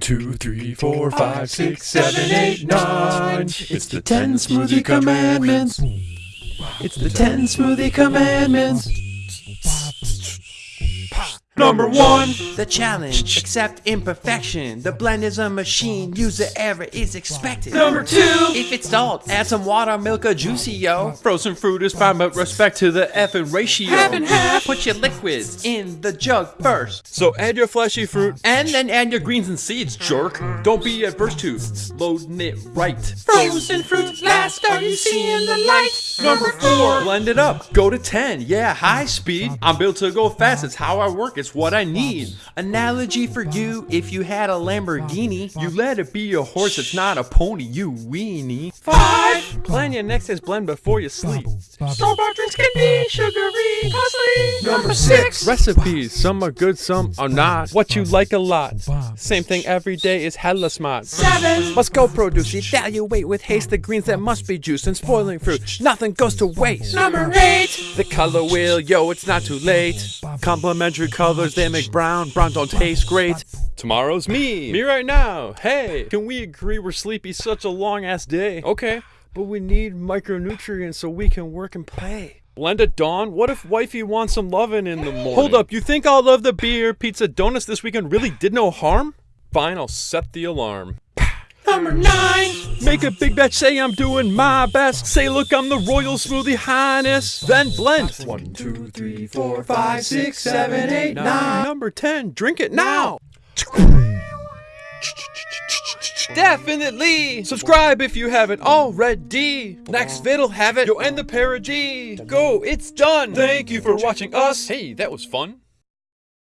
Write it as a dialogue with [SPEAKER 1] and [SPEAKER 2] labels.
[SPEAKER 1] two, three, four, five, six, seven, eight, nine. It's the ten smoothie commandments. It's the ten smoothie commandments. Number one.
[SPEAKER 2] The challenge, accept imperfection. The blend is a machine, user error is expected.
[SPEAKER 1] Number two.
[SPEAKER 2] If it's salt, add some water, milk, or juicy, yo.
[SPEAKER 3] Frozen fruit is fine, but respect to the effing ratio.
[SPEAKER 2] Half and half. Put your liquids in the jug first.
[SPEAKER 3] So add your fleshy fruit.
[SPEAKER 2] And then add your greens and seeds, jerk.
[SPEAKER 3] Don't be adverse to loading it right.
[SPEAKER 2] Frozen fruit, last are you seeing the light?
[SPEAKER 3] Number four. Blend it up. Go to 10. Yeah, high speed. I'm built to go fast. It's how I work. It's what I need.
[SPEAKER 2] Analogy for you, if you had a Lamborghini.
[SPEAKER 3] You let it be a horse. It's not a pony. You weenie.
[SPEAKER 2] Five.
[SPEAKER 3] Plan your next day's blend before you sleep.
[SPEAKER 2] Store-bought drinks can be sugary, costly.
[SPEAKER 1] Number six.
[SPEAKER 3] Recipes. Some are good, some are not. What you like a lot. Same thing every day is hella smart.
[SPEAKER 2] Seven.
[SPEAKER 3] Must go produce. Evaluate with haste the greens that must be juiced and spoiling fruit. Nothing goes to waste.
[SPEAKER 2] Number eight.
[SPEAKER 3] The color wheel, yo, it's not too late. Complementary colors, they make brown. Brown don't taste great. Tomorrow's me. Me right now. Hey, can we agree we're sleepy such a long ass day? Okay, but we need micronutrients so we can work and play. Blend at dawn? What if wifey wants some lovin' in the morning? Hold up, you think all of the beer, pizza, donuts this weekend really did no harm? Fine, I'll set the alarm.
[SPEAKER 2] Number nine.
[SPEAKER 3] Make a big batch, say I'm doing my best. Say, look, I'm the royal smoothie highness. Then blend.
[SPEAKER 1] One, two, three, four, five, six, seven, eight, nine.
[SPEAKER 3] Number 10, drink it now. Definitely! Subscribe if you haven't already! Next vid'll have it, yo, and the parody! Go, it's done! Thank you for watching us! Hey, that was fun!